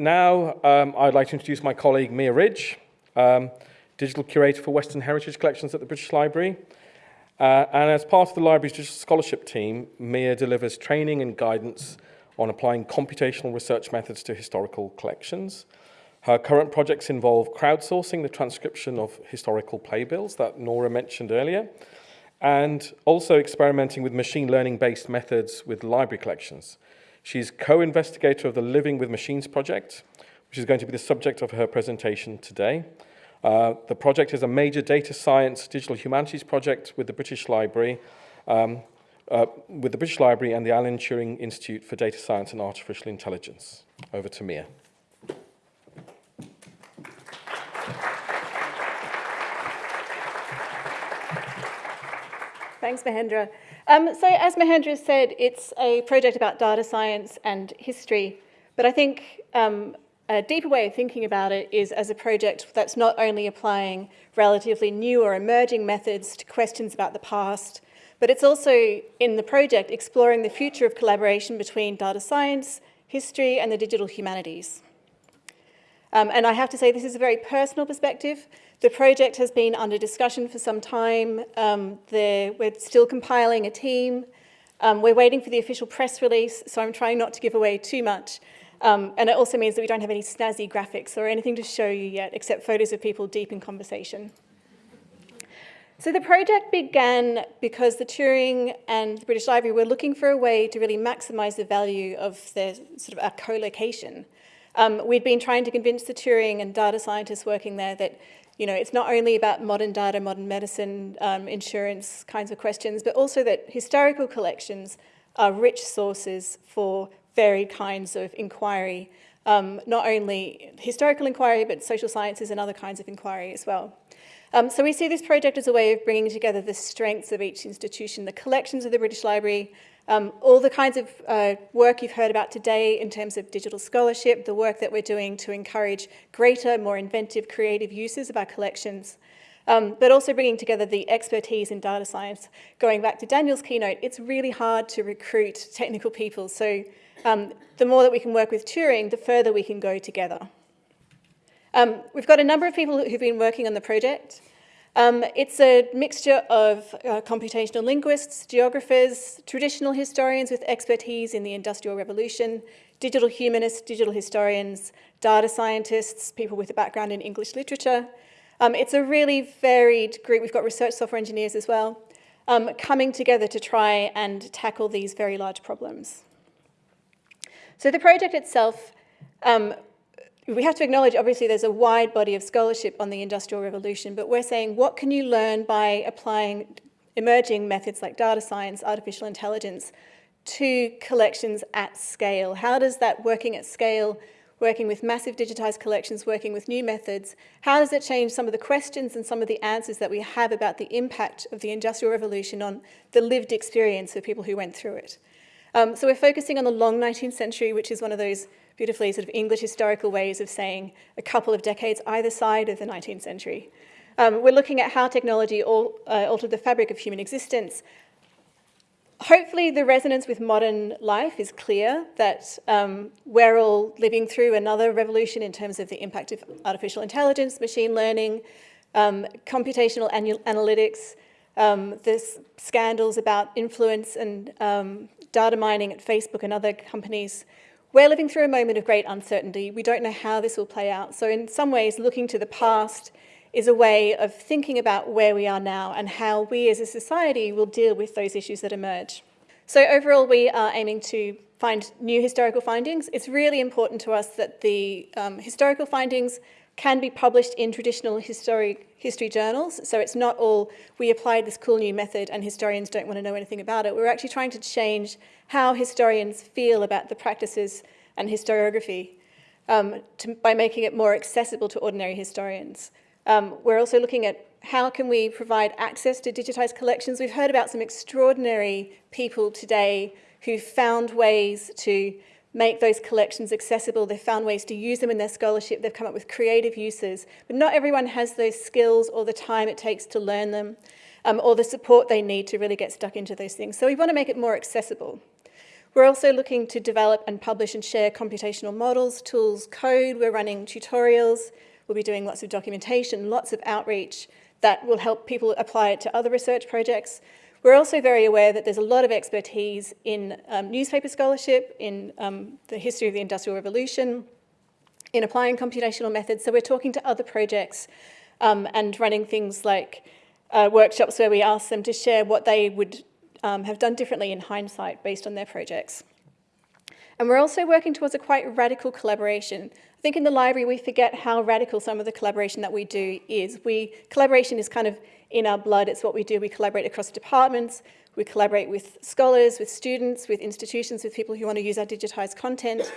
now um, I'd like to introduce my colleague Mia Ridge, um, Digital Curator for Western Heritage Collections at the British Library. Uh, and as part of the library's digital scholarship team, Mia delivers training and guidance on applying computational research methods to historical collections. Her current projects involve crowdsourcing the transcription of historical playbills that Nora mentioned earlier, and also experimenting with machine learning-based methods with library collections. She's co-investigator of the Living with Machines project, which is going to be the subject of her presentation today. Uh, the project is a major data science digital humanities project with the British Library, um, uh, with the British Library and the Alan Turing Institute for Data Science and Artificial Intelligence. Over to Mia. Thanks, Mahendra. Um, so as Mahendra said, it's a project about data science and history, but I think um, a deeper way of thinking about it is as a project that's not only applying relatively new or emerging methods to questions about the past, but it's also in the project exploring the future of collaboration between data science, history, and the digital humanities. Um, and I have to say this is a very personal perspective. The project has been under discussion for some time. Um, we're still compiling a team. Um, we're waiting for the official press release, so I'm trying not to give away too much. Um, and it also means that we don't have any snazzy graphics or anything to show you yet, except photos of people deep in conversation. So the project began because the Turing and the British Library were looking for a way to really maximise the value of their sort of a co-location. Um, we'd been trying to convince the Turing and data scientists working there that you know, it's not only about modern data, modern medicine, um, insurance kinds of questions, but also that historical collections are rich sources for varied kinds of inquiry, um, not only historical inquiry, but social sciences and other kinds of inquiry as well. Um, so we see this project as a way of bringing together the strengths of each institution, the collections of the British Library, um, all the kinds of uh, work you've heard about today in terms of digital scholarship, the work that we're doing to encourage greater, more inventive, creative uses of our collections, um, but also bringing together the expertise in data science. Going back to Daniel's keynote, it's really hard to recruit technical people. So um, the more that we can work with Turing, the further we can go together. Um, we've got a number of people who've been working on the project. Um, it's a mixture of uh, computational linguists, geographers, traditional historians with expertise in the Industrial Revolution, digital humanists, digital historians, data scientists, people with a background in English literature. Um, it's a really varied group. We've got research software engineers as well, um, coming together to try and tackle these very large problems. So the project itself, um, we have to acknowledge, obviously, there's a wide body of scholarship on the Industrial Revolution, but we're saying, what can you learn by applying emerging methods like data science, artificial intelligence, to collections at scale? How does that working at scale, working with massive digitized collections, working with new methods, how does it change some of the questions and some of the answers that we have about the impact of the Industrial Revolution on the lived experience of people who went through it? Um, so we're focusing on the long 19th century, which is one of those beautifully sort of English historical ways of saying a couple of decades either side of the 19th century. Um, we're looking at how technology all, uh, altered the fabric of human existence. Hopefully the resonance with modern life is clear that um, we're all living through another revolution in terms of the impact of artificial intelligence, machine learning, um, computational analytics, um, there's scandals about influence and um, data mining at Facebook and other companies, we're living through a moment of great uncertainty. We don't know how this will play out. So in some ways, looking to the past is a way of thinking about where we are now and how we as a society will deal with those issues that emerge. So overall, we are aiming to find new historical findings. It's really important to us that the um, historical findings can be published in traditional history, history journals. So it's not all, we applied this cool new method and historians don't want to know anything about it. We're actually trying to change how historians feel about the practices and historiography um, to, by making it more accessible to ordinary historians. Um, we're also looking at how can we provide access to digitized collections. We've heard about some extraordinary people today who found ways to make those collections accessible. They've found ways to use them in their scholarship. They've come up with creative uses. But not everyone has those skills or the time it takes to learn them um, or the support they need to really get stuck into those things. So we want to make it more accessible. We're also looking to develop and publish and share computational models, tools, code. We're running tutorials. We'll be doing lots of documentation, lots of outreach that will help people apply it to other research projects. We're also very aware that there's a lot of expertise in um, newspaper scholarship, in um, the history of the Industrial Revolution, in applying computational methods. So we're talking to other projects um, and running things like uh, workshops where we ask them to share what they would um, have done differently in hindsight based on their projects. And we're also working towards a quite radical collaboration. I think in the library we forget how radical some of the collaboration that we do is. We Collaboration is kind of in our blood, it's what we do. We collaborate across departments, we collaborate with scholars, with students, with institutions, with people who want to use our digitised content.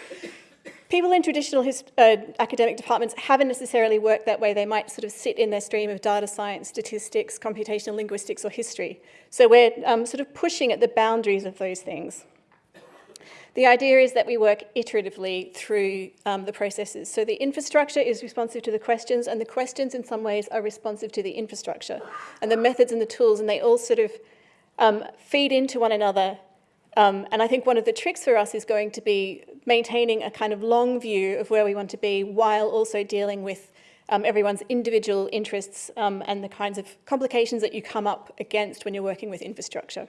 People in traditional uh, academic departments haven't necessarily worked that way. They might sort of sit in their stream of data science, statistics, computational linguistics or history. So we're um, sort of pushing at the boundaries of those things. The idea is that we work iteratively through um, the processes. So the infrastructure is responsive to the questions and the questions in some ways are responsive to the infrastructure and the methods and the tools and they all sort of um, feed into one another. Um, and I think one of the tricks for us is going to be maintaining a kind of long view of where we want to be while also dealing with um, everyone's individual interests um, and the kinds of complications that you come up against when you're working with infrastructure.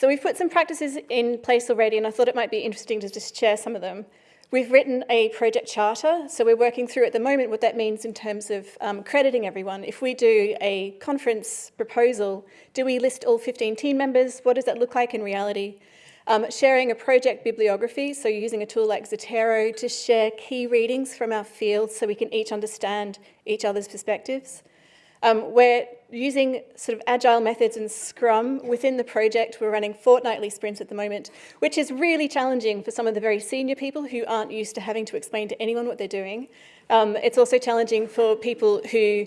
So we've put some practices in place already, and I thought it might be interesting to just share some of them. We've written a project charter, so we're working through at the moment what that means in terms of um, crediting everyone. If we do a conference proposal, do we list all 15 team members? What does that look like in reality? Um, sharing a project bibliography, so using a tool like Zotero to share key readings from our field so we can each understand each other's perspectives. Um, we're using sort of agile methods and Scrum within the project. We're running fortnightly sprints at the moment, which is really challenging for some of the very senior people who aren't used to having to explain to anyone what they're doing. Um, it's also challenging for people who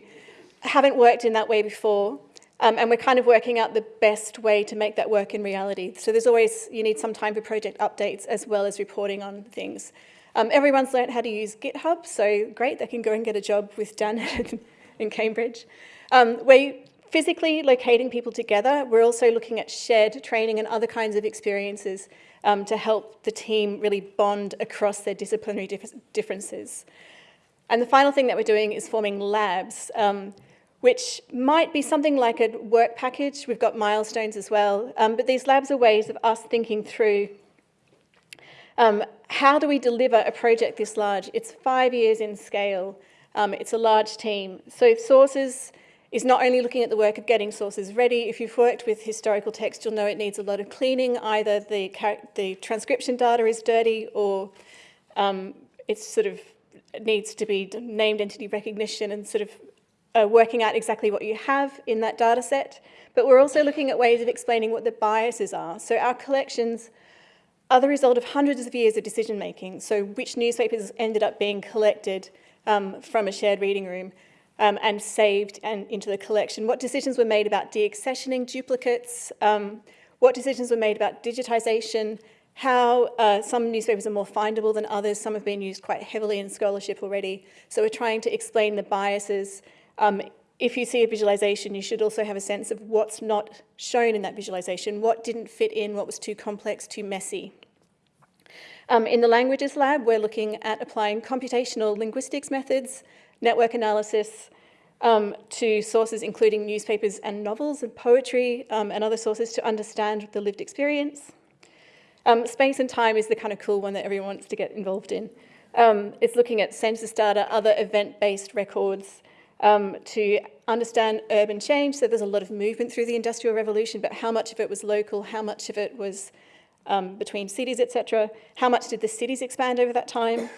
haven't worked in that way before. Um, and we're kind of working out the best way to make that work in reality. So there's always, you need some time for project updates as well as reporting on things. Um, everyone's learned how to use GitHub, so great, they can go and get a job with Dan in Cambridge. Um, we're physically locating people together. We're also looking at shared training and other kinds of experiences um, to help the team really bond across their disciplinary dif differences. And the final thing that we're doing is forming labs, um, which might be something like a work package. We've got milestones as well. Um, but these labs are ways of us thinking through um, how do we deliver a project this large? It's five years in scale. Um, it's a large team. So sources is not only looking at the work of getting sources ready. If you've worked with historical text, you'll know it needs a lot of cleaning. Either the, the transcription data is dirty or um, it's sort of needs to be named entity recognition and sort of uh, working out exactly what you have in that data set. But we're also looking at ways of explaining what the biases are. So our collections are the result of hundreds of years of decision making. So which newspapers ended up being collected um, from a shared reading room um, and saved and into the collection. What decisions were made about deaccessioning duplicates? Um, what decisions were made about digitisation? How uh, some newspapers are more findable than others. Some have been used quite heavily in scholarship already. So we're trying to explain the biases. Um, if you see a visualization, you should also have a sense of what's not shown in that visualization, what didn't fit in, what was too complex, too messy. Um, in the languages lab, we're looking at applying computational linguistics methods, network analysis, um, to sources including newspapers and novels and poetry um, and other sources to understand the lived experience. Um, space and time is the kind of cool one that everyone wants to get involved in. Um, it's looking at census data, other event-based records um, to understand urban change. So there's a lot of movement through the Industrial Revolution, but how much of it was local, how much of it was um, between cities, etc. How much did the cities expand over that time?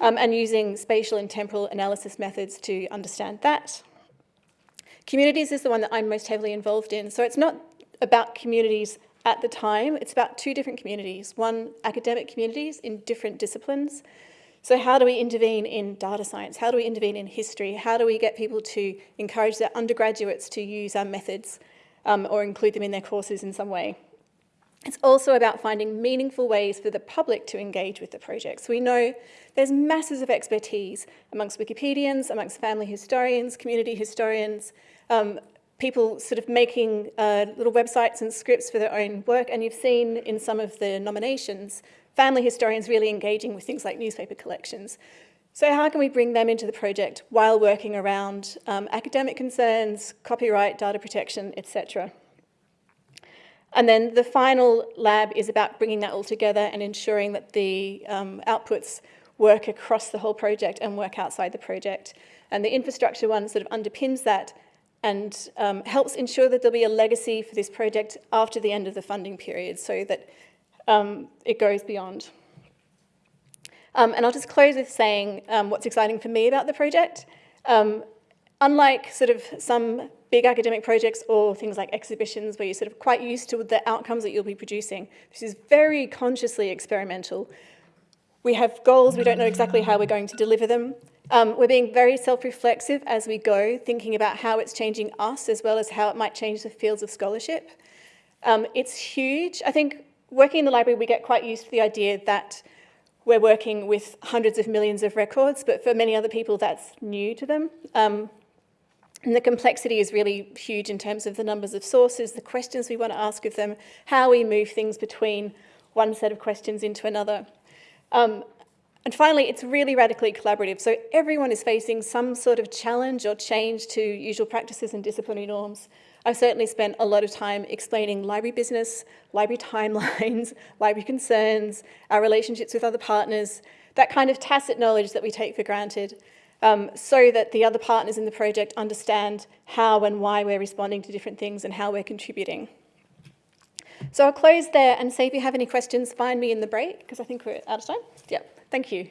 Um, and using spatial and temporal analysis methods to understand that. Communities is the one that I'm most heavily involved in. So it's not about communities at the time, it's about two different communities. One, academic communities in different disciplines. So how do we intervene in data science? How do we intervene in history? How do we get people to encourage their undergraduates to use our methods um, or include them in their courses in some way? It's also about finding meaningful ways for the public to engage with the projects. We know there's masses of expertise amongst Wikipedians, amongst family historians, community historians, um, people sort of making uh, little websites and scripts for their own work. And you've seen in some of the nominations, family historians really engaging with things like newspaper collections. So how can we bring them into the project while working around um, academic concerns, copyright, data protection, etc. And then the final lab is about bringing that all together and ensuring that the um, outputs work across the whole project and work outside the project. And the infrastructure one sort of underpins that and um, helps ensure that there'll be a legacy for this project after the end of the funding period so that um, it goes beyond. Um, and I'll just close with saying um, what's exciting for me about the project. Um, unlike sort of some big academic projects or things like exhibitions where you're sort of quite used to the outcomes that you'll be producing, this is very consciously experimental. We have goals, we don't know exactly how we're going to deliver them. Um, we're being very self-reflexive as we go, thinking about how it's changing us as well as how it might change the fields of scholarship. Um, it's huge. I think working in the library, we get quite used to the idea that we're working with hundreds of millions of records, but for many other people, that's new to them. Um, and the complexity is really huge in terms of the numbers of sources, the questions we want to ask of them, how we move things between one set of questions into another. Um, and finally, it's really radically collaborative. So everyone is facing some sort of challenge or change to usual practices and disciplinary norms. I've certainly spent a lot of time explaining library business, library timelines, library concerns, our relationships with other partners, that kind of tacit knowledge that we take for granted, um, so that the other partners in the project understand how and why we're responding to different things and how we're contributing. So I'll close there and say if you have any questions, find me in the break, because I think we're out of time. Yep, thank you.